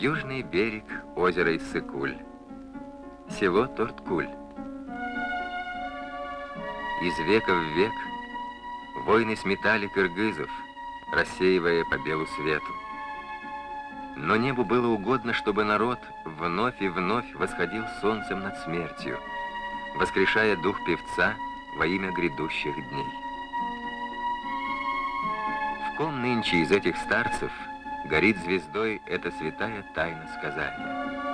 Южный берег озера Иссыкуль. Село Торткуль. Из века в век войны сметали кыргызов, рассеивая по белу свету. Но небу было угодно, чтобы народ вновь и вновь восходил солнцем над смертью, воскрешая дух певца во имя грядущих дней. В ком нынче из этих старцев горит звездой эта святая тайна сказания?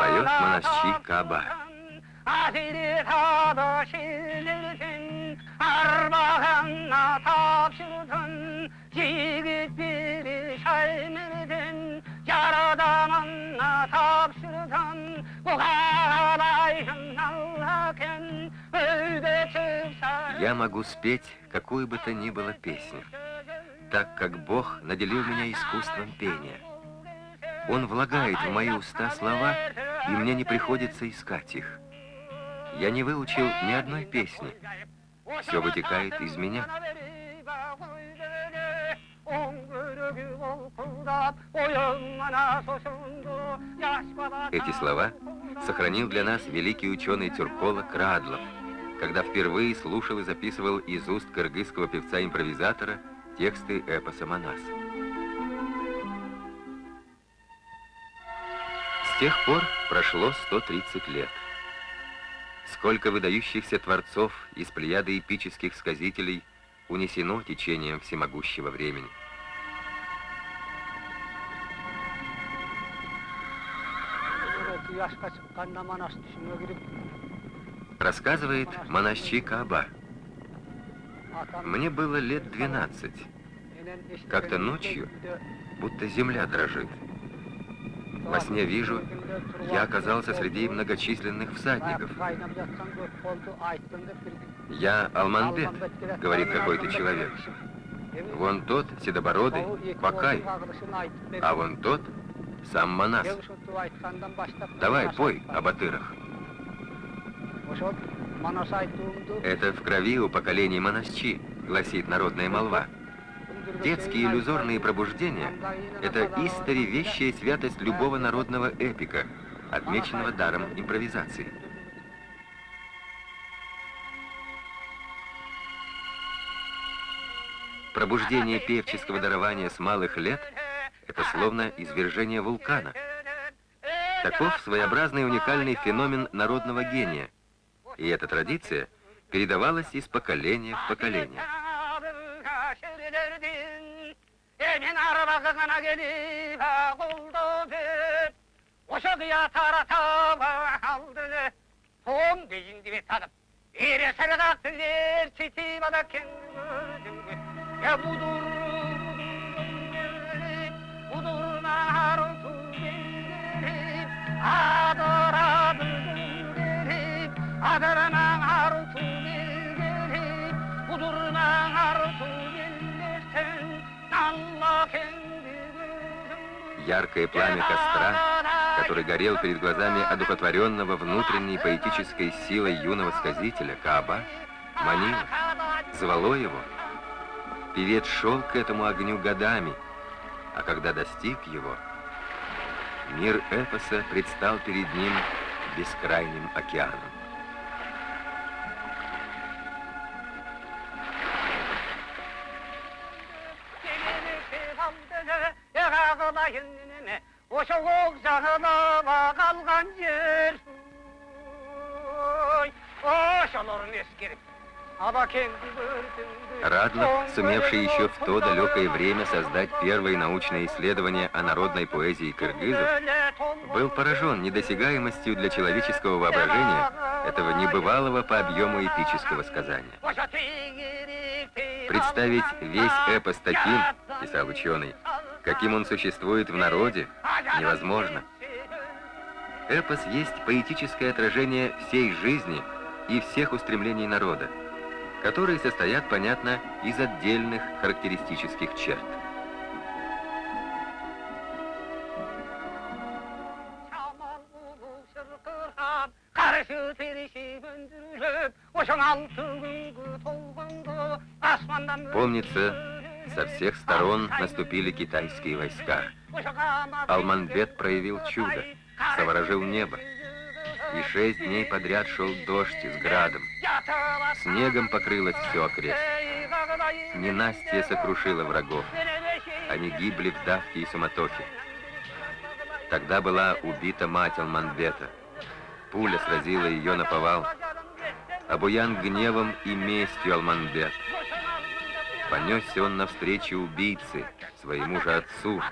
Поет монастырь Каба. Armağanla Я могу спеть какую бы то ни было песню, так как Бог наделил меня искусством пения. Он влагает в мои уста слова, и мне не приходится искать их. Я не выучил ни одной песни. Все вытекает из меня. Эти слова сохранил для нас великий ученый-тюрколог Радлов, когда впервые слушал и записывал из уст кыргызского певца-импровизатора тексты эпоса «Манас». С тех пор прошло 130 лет. Сколько выдающихся творцов из плеяды эпических сказителей унесено течением всемогущего времени. Рассказывает монащик Кааба. atan Мне было лет 12. Как-то ночью, будто земля дрожит. Во сне вижу, я оказался среди многочисленных всадников. Я Алманбет, говорит какой-то человек. Вон тот, седобородый, Бакай, а вон тот, сам Манас. Давай, пой о батырах. Это в крови у поколений монасчи, гласит народная молва. Детские иллюзорные пробуждения – это истори вещая святость любого народного эпика, отмеченного даром импровизации. Пробуждение певческого дарования с малых лет – это словно извержение вулкана. Таков своеобразный уникальный феномен народного гения. И эта традиция передавалась из поколения в поколение. Tarata aldı Яркое пламя костра, который горел перед глазами одухотворенного внутренней поэтической силой юного сказителя Кааба, манило, звало его. Певец шел к этому огню годами, а когда достиг его, мир эпоса предстал перед ним бескрайним океаном. O soğuk zahına kalgan Радлов, сумевший еще в то далекое время создать первые научные исследования о народной поэзии кыргызов, был поражен недосягаемостью для человеческого воображения этого небывалого по объему эпического сказания. Представить весь эпос таким, писал ученый, каким он существует в народе, невозможно. Эпос есть поэтическое отражение всей жизни и всех устремлений народа, которые состоят, понятно, из отдельных характеристических черт. Помнится, со всех сторон наступили китайские войска. Алманбет проявил чудо, заворожил небо. И шесть дней подряд шел дождь с градом. Снегом покрылось все окрест. Ненастье сокрушило врагов. Они гибли в давке и суматохе. Тогда была убита мать Алманбета. Пуля сразила ее на повал. Обуян гневом и местью Алманбет. Понесся он навстречу убийце, своему же отцу,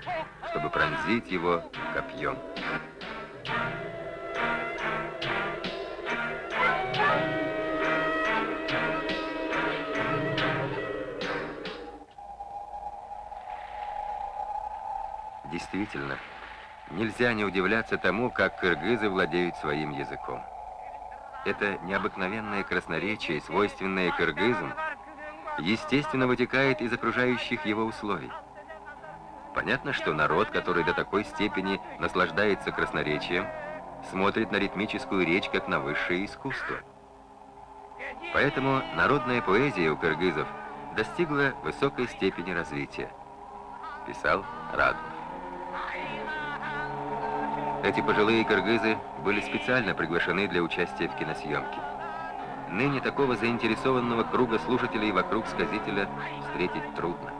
чтобы пронзить его копьем. Действительно, нельзя не удивляться тому, как кыргызы владеют своим языком. Это необыкновенное красноречие, свойственное кыргызам, естественно вытекает из окружающих его условий. Понятно, что народ, который до такой степени наслаждается красноречием, смотрит на ритмическую речь как на высшее искусство. Поэтому народная поэзия у кыргызов достигла высокой степени развития, писал Радов. Эти пожилые кыргызы были специально приглашены для участия в киносъемке. Ныне такого заинтересованного круга слушателей вокруг сказителя встретить трудно.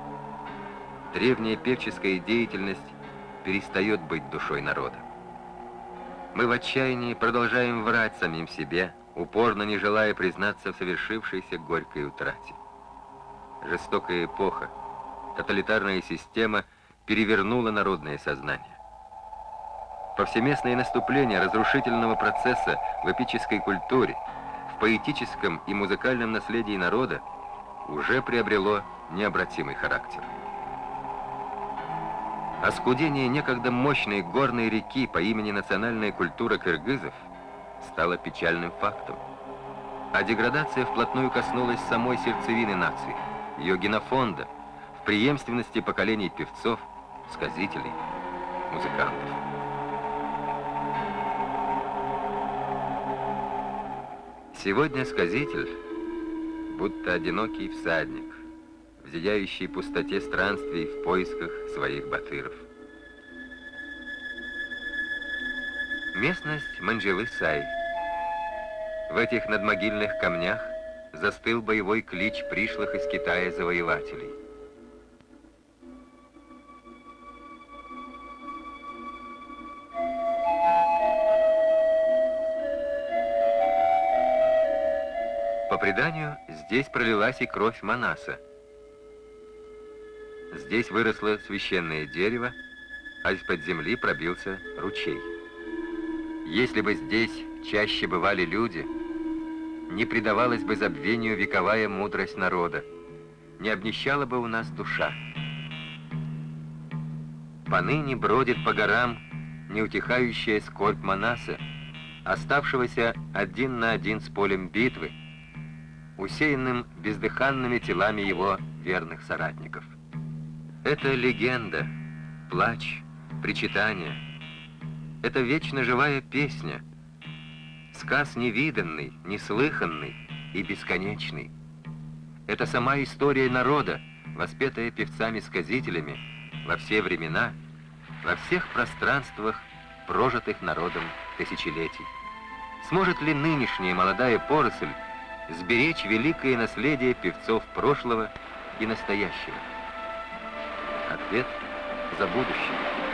Древняя певческая деятельность перестает быть душой народа. Мы в отчаянии продолжаем врать самим себе, упорно не желая признаться в совершившейся горькой утрате. Жестокая эпоха, тоталитарная система перевернула народное сознание. Повсеместное наступление разрушительного процесса в эпической культуре, в поэтическом и музыкальном наследии народа уже приобрело необратимый характер. Оскудение некогда мощной горной реки по имени национальная культура кыргызов стало печальным фактом. А деградация вплотную коснулась самой сердцевины нации, ее генофонда, в преемственности поколений певцов, сказителей, музыкантов. Сегодня сказитель, будто одинокий всадник, в зияющей пустоте странствий в поисках своих батыров. Местность Манджелы-Сай. В этих надмогильных камнях застыл боевой клич пришлых из Китая завоевателей. Здесь пролилась и кровь Манаса. Здесь выросло священное дерево, а из-под земли пробился ручей. Если бы здесь чаще бывали люди, не предавалась бы забвению вековая мудрость народа, не обнищала бы у нас душа. Поныне бродит по горам неутихающая скорбь Манаса, оставшегося один на один с полем битвы, усеянным бездыханными телами его верных соратников. Это легенда, плач, причитание. Это вечно живая песня, сказ невиданный, неслыханный и бесконечный. Это сама история народа, воспетая певцами-сказителями во все времена, во всех пространствах, прожитых народом тысячелетий. Сможет ли нынешняя молодая поросль сберечь великое наследие певцов прошлого и настоящего? Ответ за будущее.